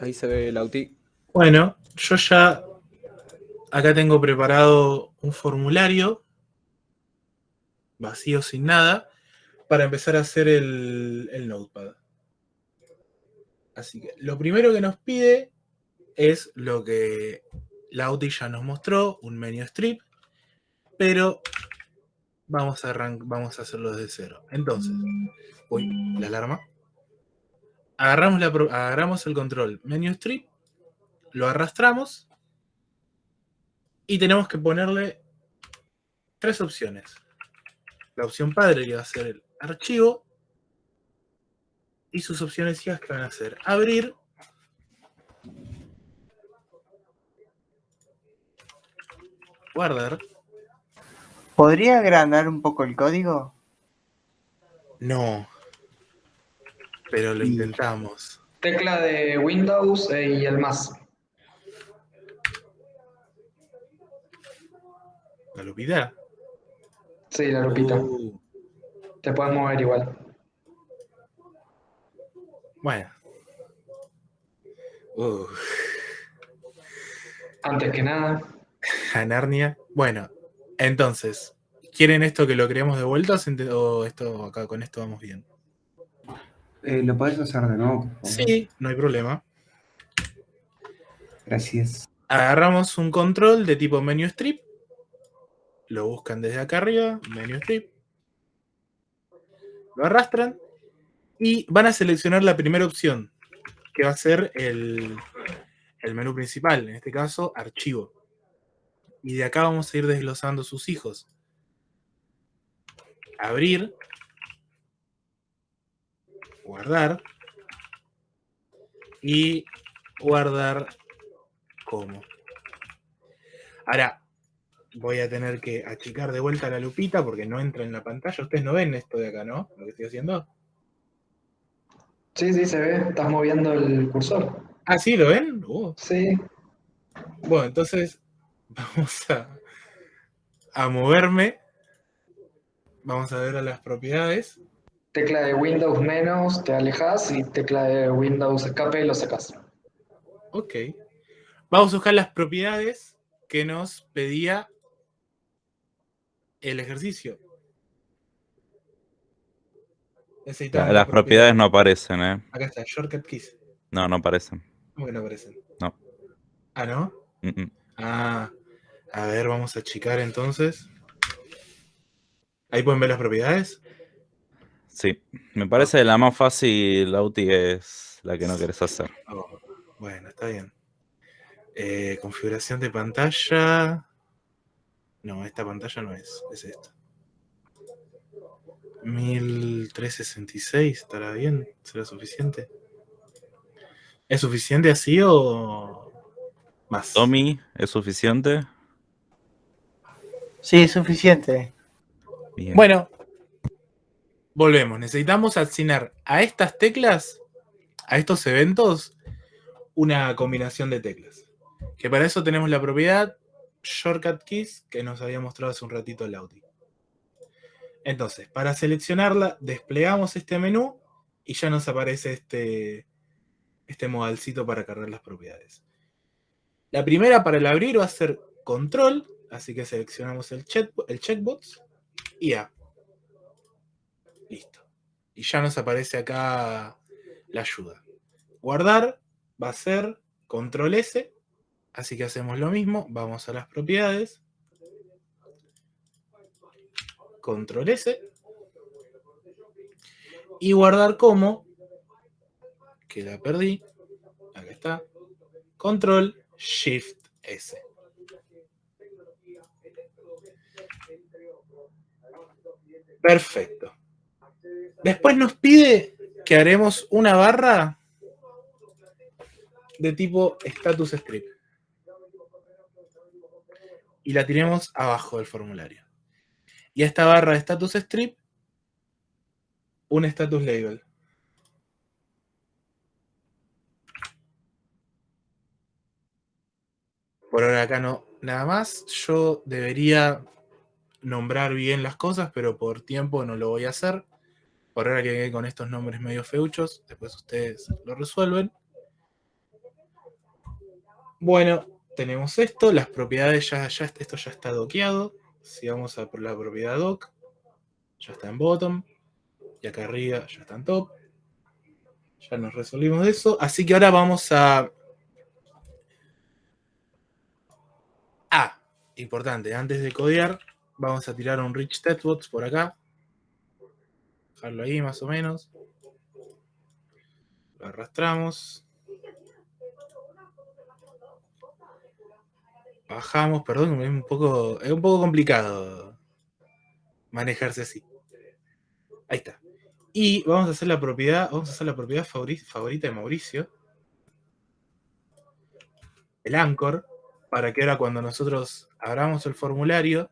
ahí se ve el auti. Bueno, yo ya acá tengo preparado un formulario vacío sin nada para empezar a hacer el, el notepad. Así que lo primero que nos pide es lo que la Auti ya nos mostró, un menú strip, pero vamos a, vamos a hacerlo desde cero. Entonces, uy, la alarma. Agarramos, la, agarramos el control menú strip, lo arrastramos y tenemos que ponerle tres opciones. La opción padre que va a ser el archivo y sus opciones hijas que van a ser abrir guardar. ¿Podría agrandar un poco el código? No. Pero lo intentamos. Tecla de Windows eh, y el más. ¿La lupita? Sí, la lupita. Uh. Te puedes mover igual. Bueno. Uh. Antes que nada. A Narnia. Bueno, entonces, ¿quieren esto que lo creemos de vuelta o esto acá con esto vamos bien? Eh, ¿Lo podés hacer de nuevo? Sí, no hay problema. Gracias. Agarramos un control de tipo menu strip. Lo buscan desde acá arriba, menu strip. Lo arrastran y van a seleccionar la primera opción, que va a ser el, el menú principal, en este caso, archivo. Y de acá vamos a ir desglosando sus hijos. Abrir. Guardar. Y guardar como. Ahora, voy a tener que achicar de vuelta la lupita porque no entra en la pantalla. Ustedes no ven esto de acá, ¿no? Lo que estoy haciendo. Sí, sí, se ve. Estás moviendo el cursor. Ah, ¿sí? ¿Lo ven? Uh. Sí. Bueno, entonces vamos a, moverme. Vamos a ver a las propiedades. Tecla de Windows menos, te alejas y tecla de Windows escape lo sacas. Ok. Vamos a buscar las propiedades que nos pedía el ejercicio. las propiedades no aparecen, ¿eh? Acá está, shortcut keys. No, no aparecen. ¿Cómo que no aparecen? No. ¿Ah, no? Ah, a ver, vamos a achicar entonces. ¿Ahí pueden ver las propiedades? Sí, me parece que la más fácil, Auti, es la que no querés hacer. Oh, bueno, está bien. Eh, configuración de pantalla. No, esta pantalla no es, es esta. 1366, ¿estará bien? ¿Será suficiente? ¿Es suficiente así o más. Tommy, ¿es suficiente? Sí, es suficiente. Bueno, volvemos. Necesitamos asignar a estas teclas, a estos eventos, una combinación de teclas. Que para eso tenemos la propiedad Shortcut Keys que nos había mostrado hace un ratito el Audi. Entonces, para seleccionarla, desplegamos este menú y ya nos aparece este, este modalcito para cargar las propiedades. La primera para el abrir va a ser control, así que seleccionamos el, check, el checkbox y A. Listo. Y ya nos aparece acá la ayuda. Guardar va a ser control S, así que hacemos lo mismo, vamos a las propiedades, control S, y guardar como, que la perdí, acá está, control Shift S. Perfecto. Después nos pide que haremos una barra de tipo status script. Y la tiremos abajo del formulario. Y esta barra de status strip, un status label. Por ahora acá no, nada más. Yo debería nombrar bien las cosas, pero por tiempo no lo voy a hacer. Por ahora que con estos nombres medio feuchos, después ustedes lo resuelven. Bueno, tenemos esto, las propiedades ya, ya esto ya está doqueado. Si vamos a por la propiedad doc, ya está en bottom. Y acá arriba ya está en top. Ya nos resolvimos de eso. Así que ahora vamos a... Ah, importante, antes de codear, vamos a tirar un rich testbox por acá. Dejarlo ahí más o menos. Lo arrastramos. Bajamos, perdón, es un poco, es un poco complicado manejarse así. Ahí está. Y vamos a hacer la propiedad, vamos a hacer la propiedad favori- favorita de Mauricio. El anchor, para que ahora cuando nosotros abramos el formulario.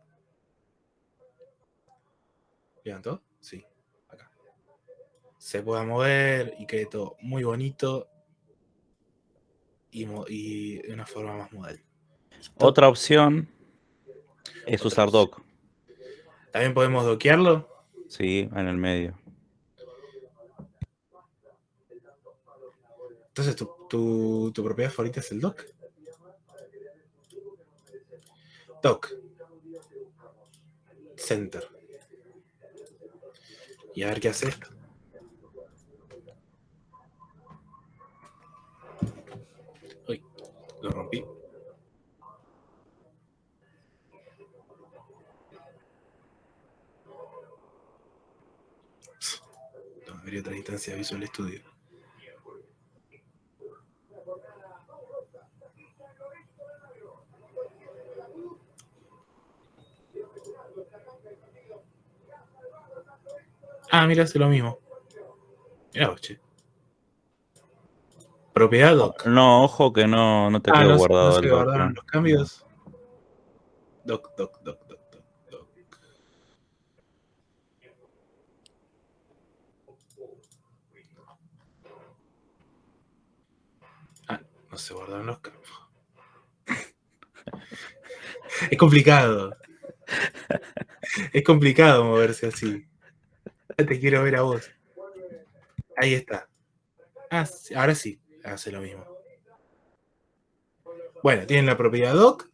¿Levantó? Se pueda mover y quede todo muy bonito y, de una forma más modal. Otra opción es Otra usar opción. doc. También podemos doquearlo. Sí, en el medio. Entonces, ¿tu, tu, tu propiedad favorita es el doc? Doc. Center. Y a ver qué hace esto. Uy, lo rompí. No, habría otra instancia de Visual Studio. Ah, mira, hace lo mismo. Mira, che. Propiedad doc. No, ojo que no, no te Ah, quedó no, guardado no se el guardaron los cambios. Doc, doc, doc, doc, doc, doc. Ah, no se guardaron los cambios. Es complicado. Es complicado moverse así. Te quiero ver a vos. Ahí está. Ah, ahora sí, hace lo mismo. Bueno, tienen la propiedad doc,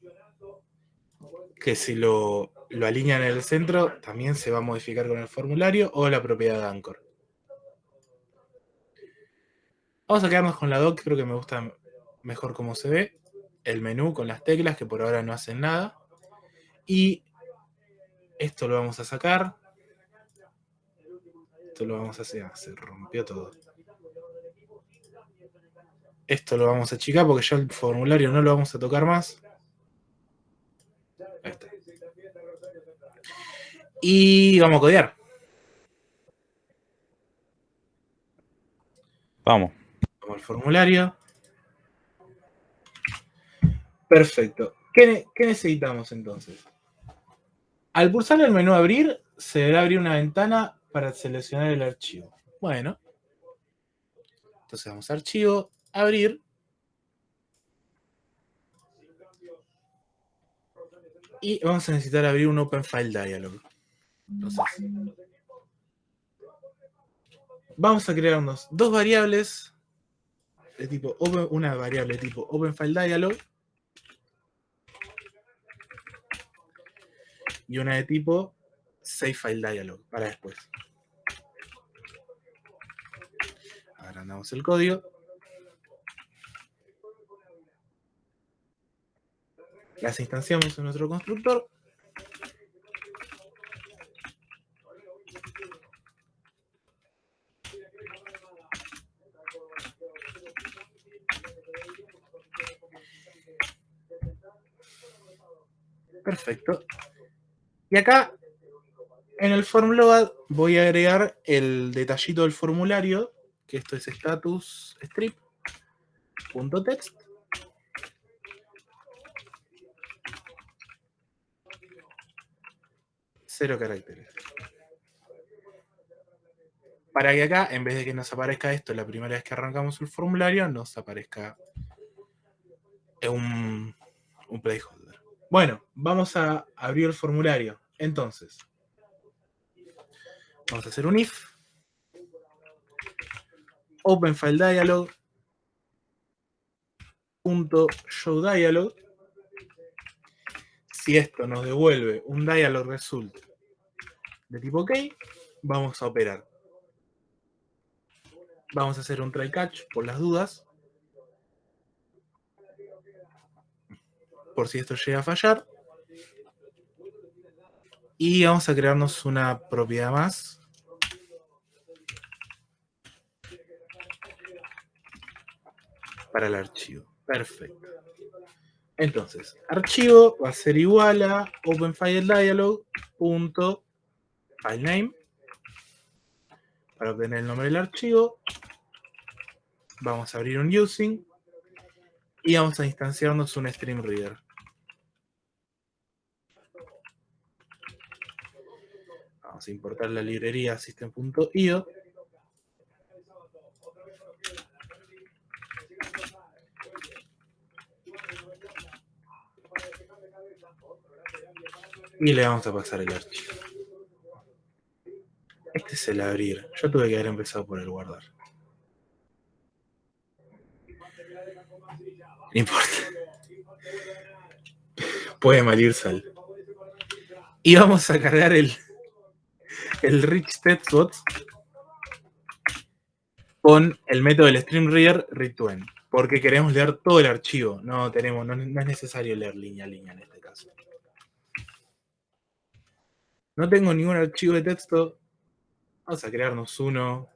que si lo, lo alinean en el centro, también se va a modificar con el formulario, o la propiedad anchor. Vamos a quedarnos con la doc, creo que me gusta mejor cómo se ve. El menú con las teclas, que por ahora no hacen nada. Y esto lo vamos a sacar. Esto lo vamos a hacer. se rompió todo. Esto lo vamos a achicar porque ya el formulario no lo vamos a tocar más. Ahí está. Y vamos a codear. Vamos. Vamos al formulario. Perfecto. ¿Qué, ne- qué necesitamos entonces? Al pulsar el menú abrir, se deberá abrir una ventana para seleccionar el archivo. Bueno. Entonces vamos a archivo, abrir. Y vamos a necesitar abrir un Open File Dialog. Vamos a crear unos, dos variables de tipo una variable de tipo Open File Dialog y una de tipo Save File Dialog para después. Agrandamos el código. Las instanciamos en nuestro constructor. Perfecto. Y acá, en el form load, voy a agregar el detallito del formulario, que esto es status strip punto text. Cero caracteres. Para que acá, en vez de que nos aparezca esto la primera vez que arrancamos el formulario, nos aparezca un, un placeholder. Bueno, vamos a abrir el formulario. Entonces, vamos a hacer un if. Open File Dialog. punto show dialog. Si esto nos devuelve un dialog result de tipo OK, vamos a operar. Vamos a hacer un try catch por las dudas. Por si esto llega a fallar. Y vamos a crearnos una propiedad más. Para el archivo. Perfecto. Entonces, archivo va a ser igual a openFileDialog.filename. Para obtener el nombre del archivo, vamos a abrir un using y vamos a instanciarnos un stream reader. Vamos a importar la librería system.io. Y le vamos a pasar el archivo. Este es el abrir. Yo tuve que haber empezado por el guardar. No importa. Puede malir sal. Y vamos a cargar el, el rich con el método del stream reader read to end, porque queremos leer todo el archivo. No tenemos, no es necesario leer línea a línea en este caso. No tengo ningún archivo de texto. Vamos a crearnos uno.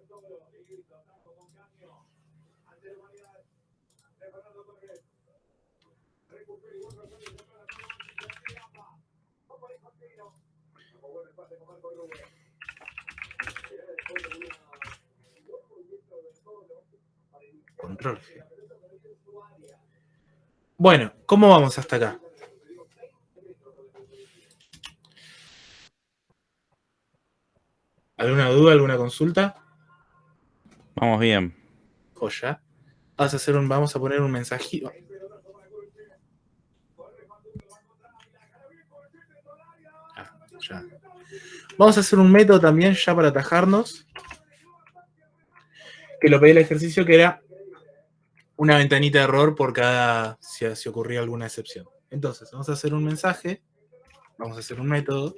Control. Bueno, ¿cómo vamos hasta acá? ¿Alguna duda, alguna consulta? Vamos bien. Joya. Vamos a, hacer un, vamos a poner un mensajito. Ah, ya. Vamos a hacer un método también ya para atajarnos. Que lo pedí el ejercicio que era una ventanita de error por cada si, si ocurría alguna excepción. Entonces, vamos a hacer un mensaje. Vamos a hacer un método.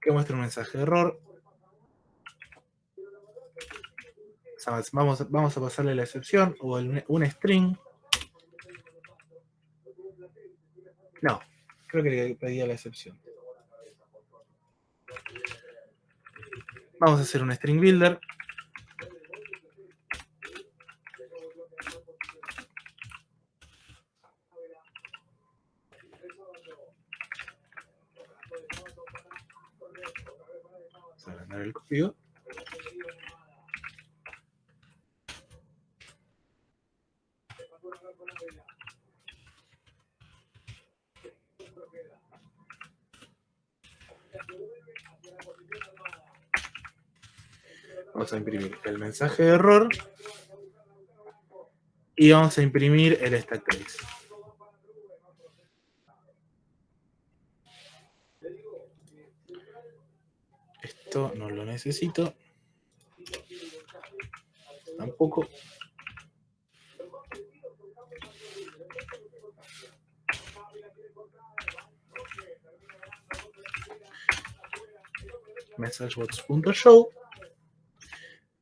Que muestra un mensaje de error. Vamos, vamos a pasarle la excepción o un string. No, creo que le pedía la excepción. Vamos a hacer un string builder. El código. Vamos a imprimir el mensaje de error y vamos a imprimir el stack trace. Esto no lo necesito. Tampoco. messagebox.show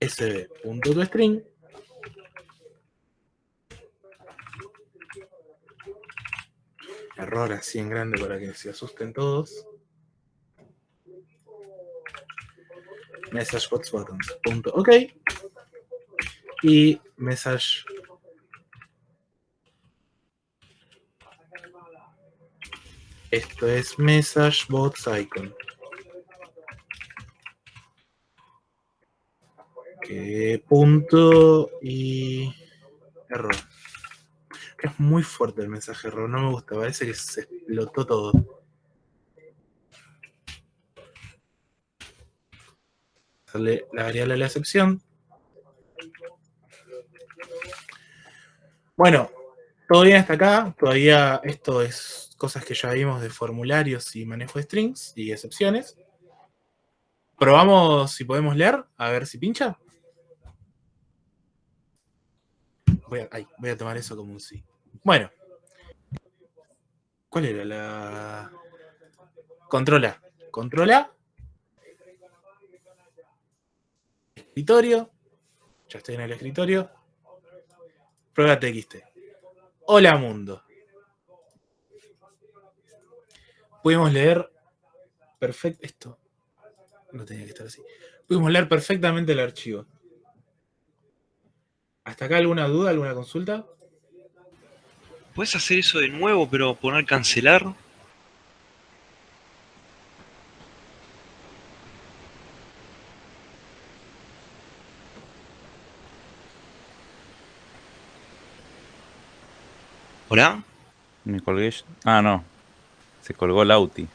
sb.toString error así en grande para que se asusten todos messageboxbuttons.ok y message. Esto es messagebots icon. Que punto y error. Es muy fuerte el mensaje error no me gusta parece que se explotó todo la variable a la excepción. Bueno, todo bien hasta acá. Todavía esto es cosas que ya vimos de formularios y manejo de strings y excepciones. Probamos si podemos leer, a ver si pincha. Voy a, voy a tomar eso como un sí. Bueno. ¿Cuál era la...? Controla. Controla. Escritorio. Ya estoy en el escritorio. Prueba TXT. Hola mundo. Pudimos leer perfecto. Esto no tenía que estar así. Pudimos leer perfectamente el archivo. ¿Hasta acá alguna duda, alguna consulta? ¿Puedes hacer eso de nuevo, pero poner cancelar? ¿Hola? Me colgué. yo- Ah, no. Se colgó Lauti.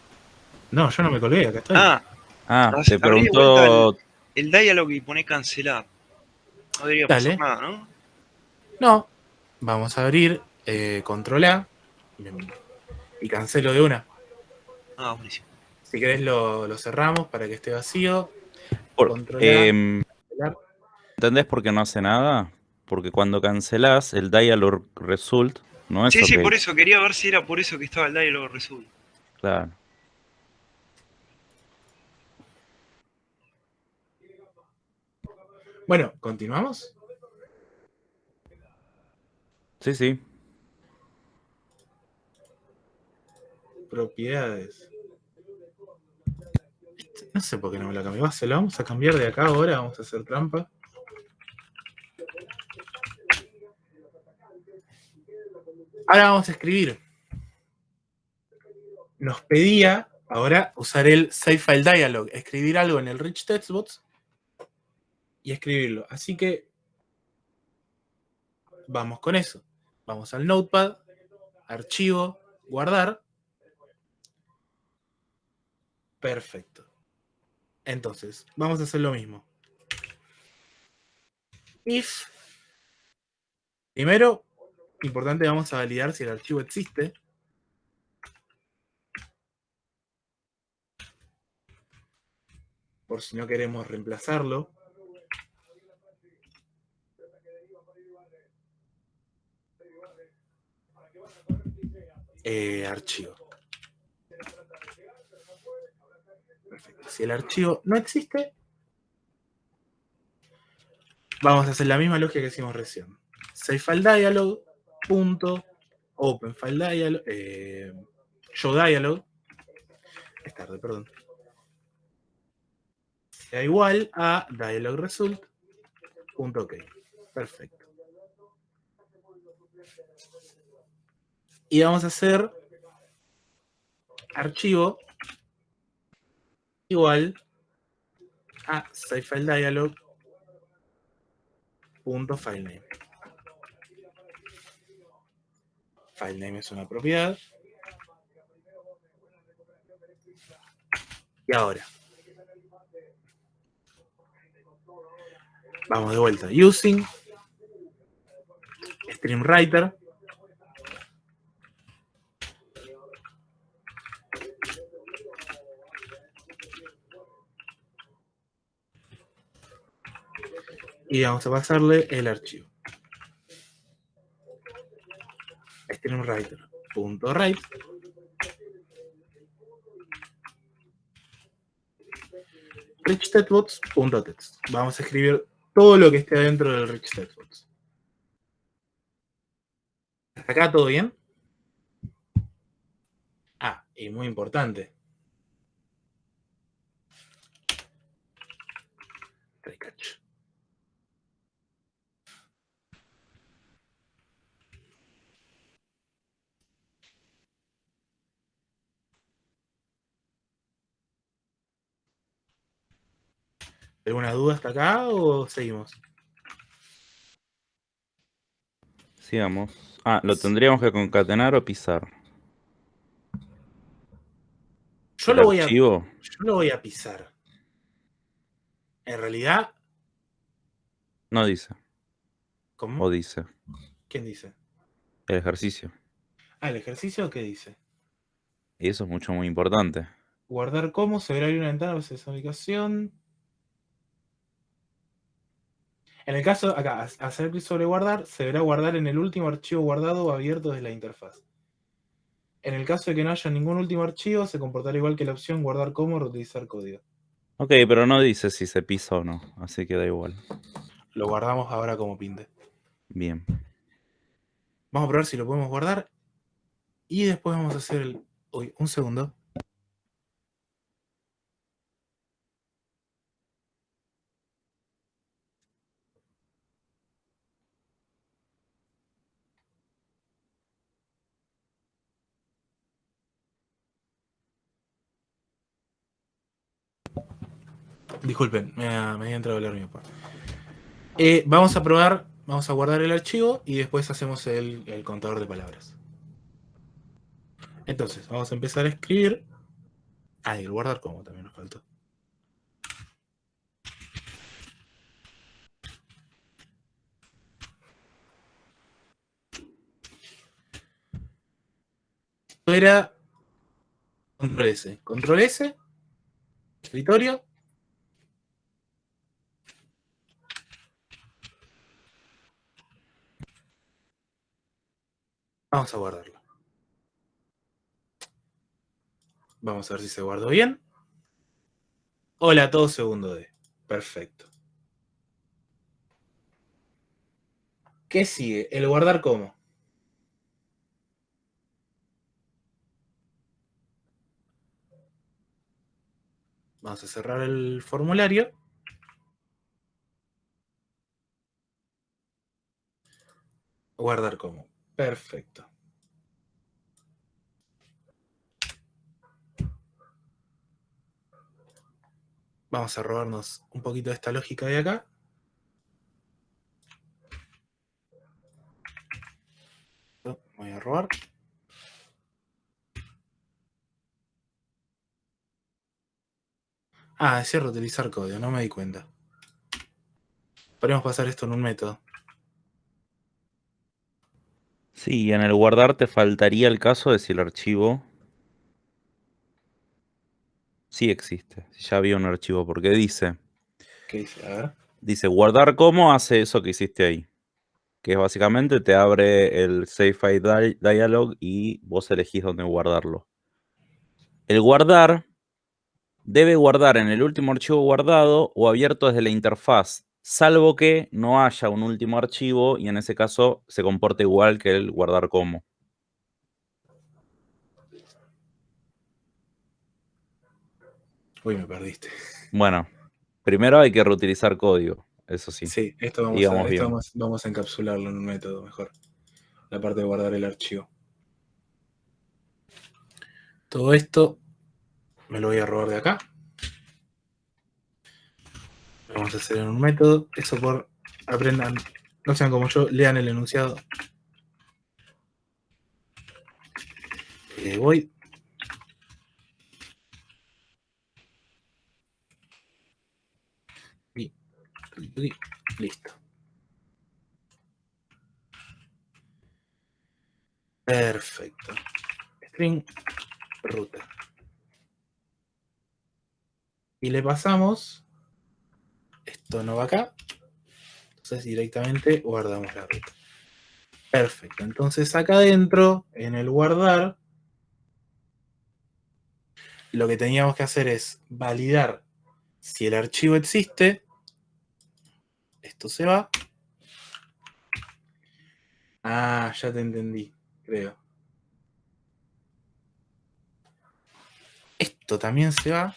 No, yo no me colgué, acá estoy. Ah, Ah, Abrí te preguntó. el diálogo y pone cancelar. No debería Dale. pasar nada, ¿no? No. Vamos a abrir eh, control A y cancelo de una. Ah, buenísimo. Si querés lo, lo cerramos para que esté vacío. por- controlar, em, cancelar. ¿Entendés por qué no hace nada? Porque cuando cancelás, el dialog result no es Sí, sí, por eso. Quería ver si era por eso que estaba el diálogo result. Claro. Bueno, continuamos. Sí, sí. Propiedades. Este, No sé por qué no me la cambió. Se lo vamos a cambiar de acá ahora. Vamos a hacer trampa. Ahora vamos a escribir. Nos pedía ahora usar el Save File Dialog. Escribir algo en el Rich Textbox y escribirlo. Así que vamos con eso. Vamos al Notepad, archivo, guardar. Perfecto. Entonces, vamos a hacer lo mismo. If. Primero, importante, vamos a validar si el archivo existe. Por si no queremos reemplazarlo. Eh, archivo. Perfecto. Si el archivo no existe, vamos a hacer la misma lógica que hicimos recién. Save file dialog, punto, open file dialog, eh, show dialog, es tarde, perdón, sea igual a dialog result, punto ok. Perfecto. Y vamos a hacer archivo igual a savefiledialog punto filename. Es una propiedad. Y ahora. Vamos de vuelta. Using StreamWriter. y vamos a pasarle el archivo. StreamWriter.write richtextbox.text. Vamos a escribir todo lo que esté dentro del richtextbox. ¿Hasta acá todo bien? Ah, y muy importante. ¿Alguna duda hasta acá o seguimos? Sigamos. Ah, lo tendríamos que concatenar o pisar. Yo lo, voy a, yo lo voy a pisar. En realidad, no dice. ¿cómo? O dice. ¿Quién dice? El ejercicio. Ah, el ejercicio, ¿qué dice? Y eso es mucho, muy importante. guardar como, se verá abrir una ventana para esa ubicación. En el caso, acá, ha- hacer clic sobre guardar, se verá guardar en el último archivo guardado o abierto desde la interfaz. En el caso de que no haya ningún último archivo, se comportará igual que la opción guardar como reutilizar código. Ok, pero no dice si se pisa o no, así que da igual. Lo guardamos ahora como pinte. Bien. Vamos a probar si lo podemos guardar. Y después vamos a hacer el... Uy, un segundo. Disculpen, me ha, me había entrado el mío. Eh, vamos a probar, vamos a guardar el archivo y después hacemos el, contador de palabras. Entonces, vamos a empezar a escribir. Ah, y el guardar como también nos faltó. Era control S. Control S. Escritorio. Vamos a guardarlo. Vamos a ver si se guardó bien. Hola, todo segundo D. Perfecto. ¿Qué sigue? El guardar como. Vamos a cerrar el formulario. Guardar como. Perfecto. Vamos a robarnos un poquito de esta lógica de acá. Voy a robar. Ah, es cierto, utilizar código, no me di cuenta. Podemos pasar esto en un método. Sí, en el guardar te faltaría el caso de si el archivo sí existe. Si ya había un archivo, porque dice, ¿Qué dice? A ver. dice guardar como hace eso que hiciste ahí. Que es básicamente te abre el Save File Di- Dialog y vos elegís dónde guardarlo. El guardar debe guardar en el último archivo guardado o abierto desde la interfaz, salvo que no haya un último archivo y en ese caso se comporta igual que el guardar como. Uy, me perdiste. Bueno, primero hay que reutilizar código, eso sí. Sí, esto, vamos a, esto bien. vamos, vamos a encapsularlo en un método mejor. La parte de guardar el archivo. Todo esto me lo voy a robar de acá. Vamos a hacer en un método. Eso por aprendan, no sean como yo, lean el enunciado. Eh, voy. Y- listo. Perfecto. String ruta. Y le pasamos. No va acá. Entonces directamente guardamos la ruta. Perfecto. Entonces acá adentro, en el guardar, lo que teníamos que hacer es validar si el archivo existe. Esto se va. Ah, ya te entendí, creo. Esto también se va.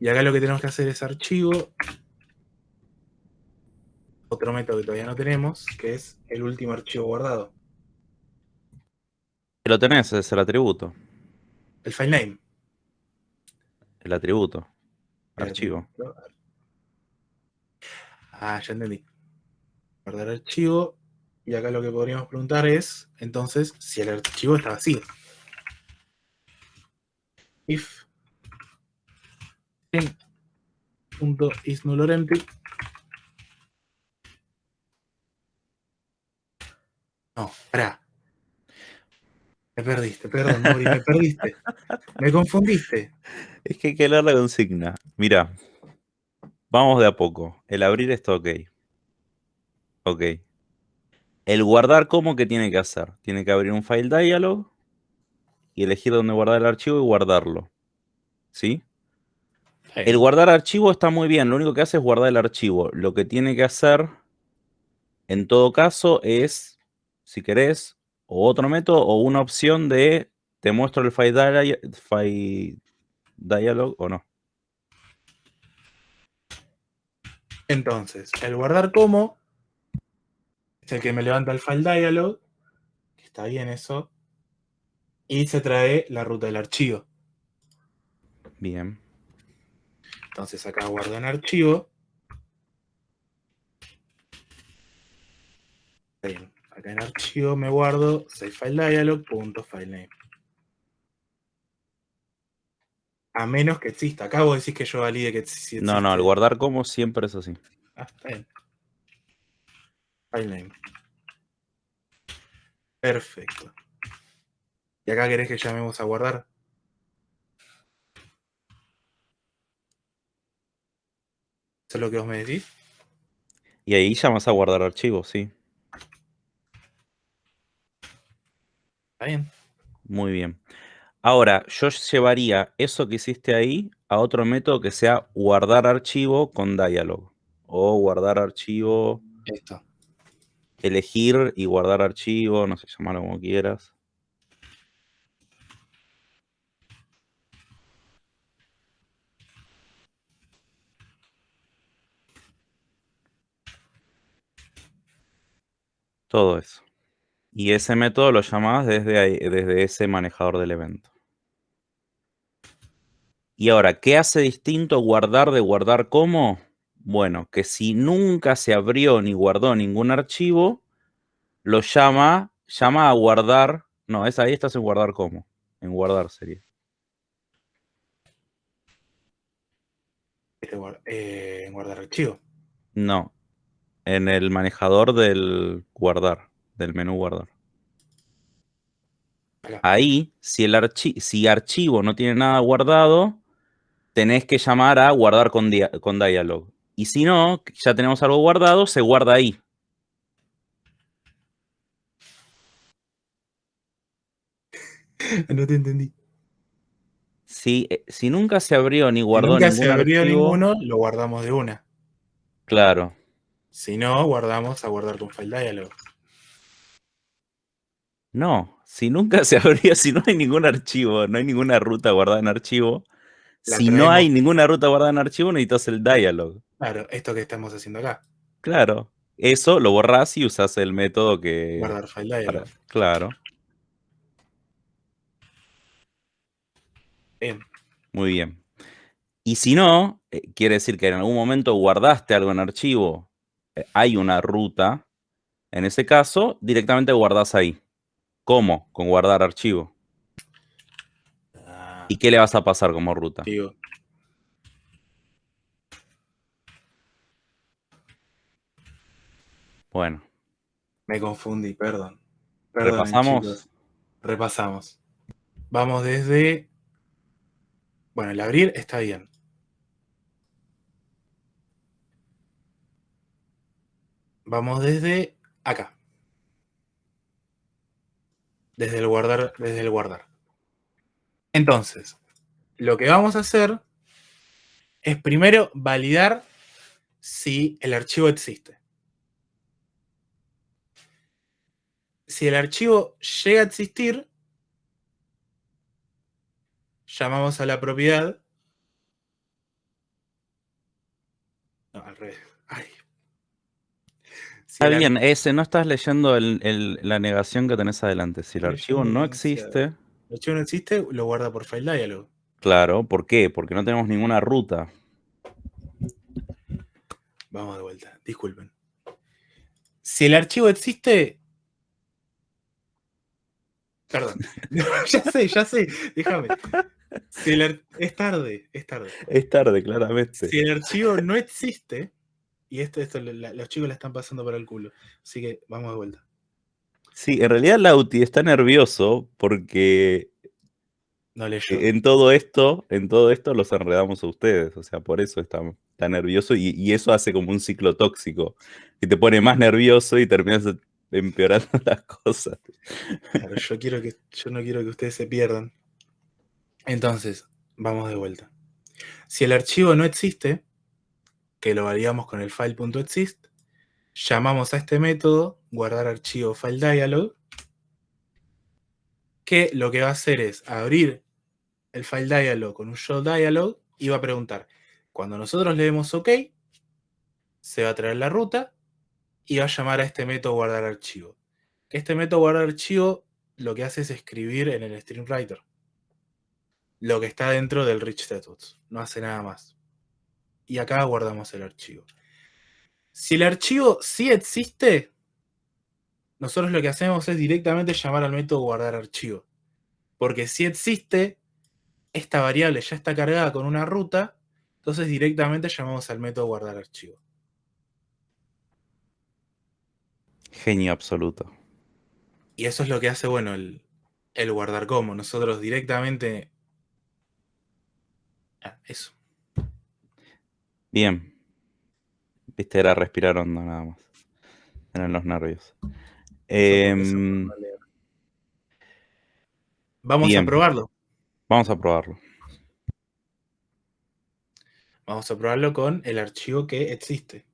Y acá lo que tenemos que hacer es archivo. Otro método que todavía no tenemos, que es el último archivo guardado. Lo tenés, es el atributo. El file name. El atributo. El Archivo. atributo. Ah, ya entendí. Guardar archivo. Y acá lo que podríamos preguntar es, entonces, si el archivo está vacío. If string punto is null or empty. No, pará. Me perdiste, perdón, Mori, me perdiste. Me confundiste. Es que hay que leer la consigna. Mira, vamos de a poco. El abrir está ok. Ok. El guardar, ¿cómo que tiene que hacer? Tiene que abrir un file dialog y elegir dónde guardar el archivo y guardarlo. ¿Sí? El guardar archivo está muy bien. Lo único que hace es guardar el archivo. Lo que tiene que hacer, en todo caso, es, si querés, o otro método o una opción de te muestro el file, dia- file dialog o no. Entonces, el guardar como es el que me levanta el file dialog, que está bien eso, y se trae la ruta del archivo. Bien. Entonces acá guardo en archivo. Bien, Acá en archivo me guardo save file dialog punto file name. A menos que exista. Acá vos decís que yo valide que si No, no, el existe. guardar como siempre es así. Ah, está bien. File name. Perfecto. ¿Y acá querés que llamemos a guardar? ¿Eso es lo que vos me decís? Y ahí llamas a guardar archivos, sí. Está bien. Muy bien. Ahora, yo llevaría eso que hiciste ahí a otro método que sea guardar archivo con dialog. O guardar archivo, Esto. elegir y guardar archivo, no sé, llamarlo como quieras. Todo eso. Y ese método lo llamás desde, ahí- desde ese manejador del evento. Y ahora, ¿qué hace distinto guardar de guardar como? Bueno, que si nunca se abrió ni guardó ningún archivo, lo llama, llama a guardar. No, es ahí estás en guardar como. En guardar sería. Este eh, guardar archivo. No. En el manejador del guardar, del menú guardar. Ahí, si el archi- si archivo no tiene nada guardado, tenés que llamar a guardar con, dia- con dialog. Y si no, ya tenemos algo guardado, se guarda ahí. no te entendí. Si, eh, si nunca se abrió ni Si guardó nunca ningún se abrió archivo, ninguno, lo guardamos de una. claro. Si no, guardamos a guardar con file dialog. No, si nunca se abrió, si no hay ningún archivo, no hay ninguna ruta guardada en archivo, La si no hay ninguna ruta guardada en archivo, necesitas el dialog. Claro, esto que estamos haciendo acá. Claro. Eso lo borrás y usas el método que. Guardar file dialog. para- claro, Bien. muy bien. Y si no, eh, quiere decir que en algún momento guardaste algo en archivo, hay una ruta, en ese caso, directamente guardás ahí. ¿Cómo? Con guardar archivo. Ah, ¿Y qué le vas a pasar como ruta? Bueno, me confundí, perdón. Perdonen, repasamos. chicos. Repasamos. Vamos desde. Bueno, el abrir está bien. Vamos desde acá. Desde el guardar, desde el guardar. Entonces, lo que vamos a hacer es primero validar si el archivo existe. Si el archivo llega a existir, llamamos a la propiedad. No, al revés. Si Está el bien, ese no estás leyendo el- el- la negación que tenés adelante. Si el archivo no existe, el archivo no existe, lo guarda por file dialog. claro, ¿por qué? Porque no tenemos ninguna ruta. Vamos de vuelta, disculpen. Si el archivo existe. Perdón. ya sé, ya sé. Déjame. Si el ar- Es tarde, es tarde. Es tarde, claramente. Si el archivo no existe, y esto, esto la- los chicos la están pasando por el culo. Así que vamos de vuelta. Sí, en realidad Lauti está nervioso porque No leyó. en todo esto, en todo esto los enredamos a ustedes. O sea, por eso está, está nervioso y, y eso hace como un ciclo tóxico. Que te pone más nervioso y terminas empeorando las cosas. Claro, yo, quiero que, yo no quiero que ustedes se pierdan. Entonces, vamos de vuelta. Si el archivo no existe, que lo validamos con el file.exist, llamamos a este método guardar archivo file dialog, que lo que va a hacer es abrir el file dialog con un show dialog y va a preguntar, cuando nosotros le demos OK, se va a traer la ruta y va a llamar a este método guardar archivo. Este método guardar archivo lo que hace es escribir en el stream writer lo que está dentro del rich textbox. No hace nada más. Y acá guardamos el archivo. Si el archivo sí existe, nosotros lo que hacemos es directamente llamar al método guardar archivo. Porque si existe, esta variable ya está cargada con una ruta, entonces directamente llamamos al método guardar archivo. Genio absoluto. Y eso es lo que hace, bueno, el, el guardar como. Nosotros directamente... Ah, eso. Bien. Viste, era respirar hondo nada más. Eran los nervios. Em, Vamos bien. a probarlo. vamos a probarlo. Vamos a probarlo con el archivo que existe.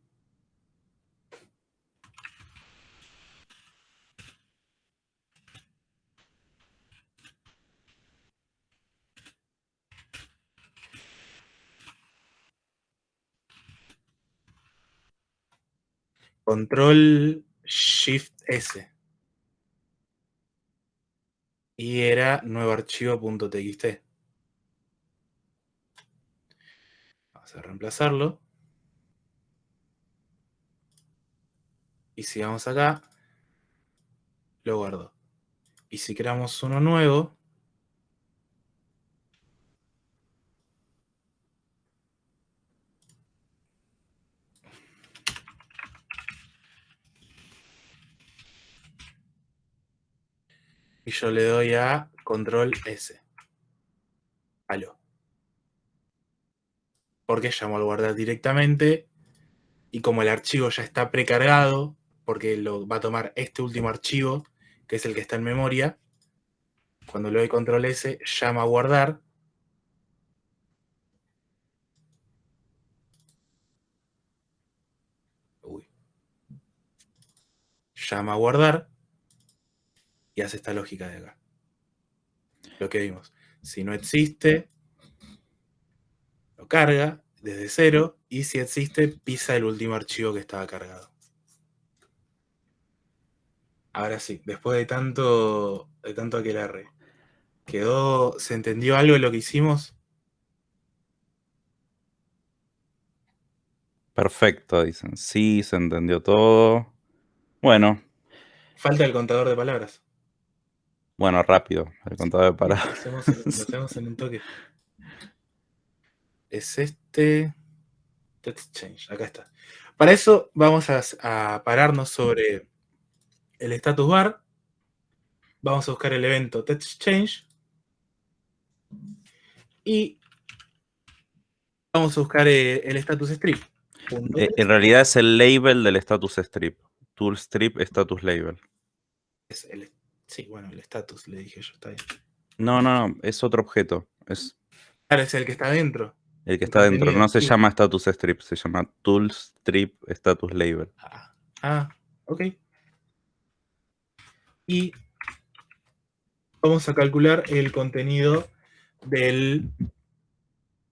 Control Shift S. Y era nuevo archivo.txt. Vamos a reemplazarlo. Y si vamos acá, lo guardo. Y si creamos uno nuevo, yo le doy a control S. Aló. Porque llamo al guardar directamente y como el archivo ya está precargado, porque lo va a tomar este último archivo, que es el que está en memoria, cuando le doy control S, llama a guardar. Uy. Llama a guardar y hace esta lógica de acá. Lo que vimos. Si no existe, lo carga desde cero y si existe, pisa el último archivo que estaba cargado. Ahora sí, después de tanto, de tanto aquelarre, ¿quedó, se entendió algo de lo que hicimos? Perfecto, dicen. Sí, se entendió todo. Bueno, Falta el contador de palabras. Bueno, rápido. El contador de Lo hacemos, en- lo hacemos en un toque. Es este. Text change, acá está. Para eso vamos a, a pararnos sobre el status bar. Vamos a buscar el evento text change. Y vamos a buscar eh, el status strip. Eh, en realidad es el label del status strip. Tool strip status label. es el- sí, bueno, el status le dije yo, está bien. No, no, no, es otro objeto. Es Claro, es el que está adentro. el que está dentro. No se sí. llama status strip, se llama tool strip status label. Ah, ah, ok. Y vamos a calcular el contenido del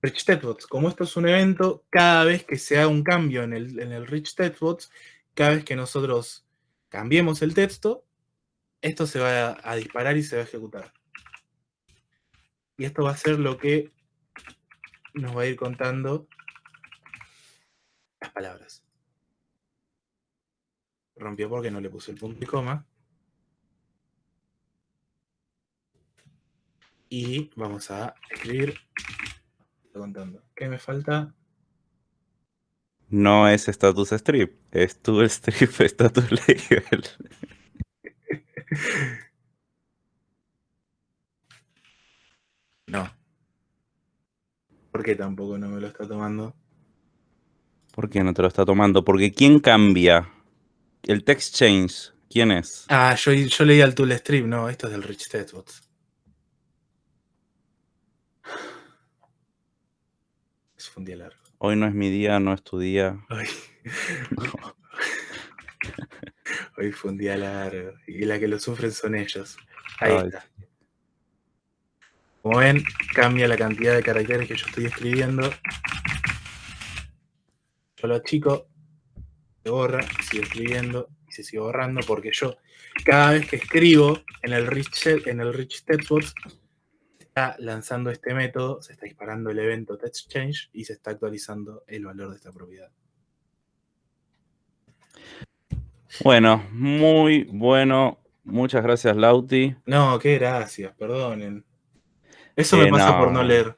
Rich. Como esto es un evento, cada vez que se haga un cambio en el, en el Rich cada vez que nosotros cambiemos el texto, esto se va a, disparar y se va a ejecutar. Y esto va a ser lo que nos va a ir contando las palabras rompió porque no le puse el punto y coma. Y vamos a escribir. Contando. ¿Qué me falta? No es status strip, es tool strip status label. No. ¿Por qué tampoco no me lo está tomando? ¿Por qué no te lo está tomando? Porque ¿quién cambia? El text change, ¿quién es? Ah, yo, yo leí al Tool Strip, no, esto es del Rich Textbots. Es un día largo. Hoy no es mi día, no es tu día. Hoy, hoy fue un día largo. Y la que lo sufren son ellos. Ahí Ay. está. Como ven, cambia la cantidad de caracteres que yo estoy escribiendo. Yo lo achico, se borra, sigo escribiendo y se sigue borrando porque yo cada vez que escribo en el Rich, en el rich Textbox está lanzando este método, se está disparando el evento text change y se está actualizando el valor de esta propiedad. Bueno, muy bueno. Muchas gracias, Lauti. No, qué gracias, perdonen. Eso Eh, me pasa por no leer.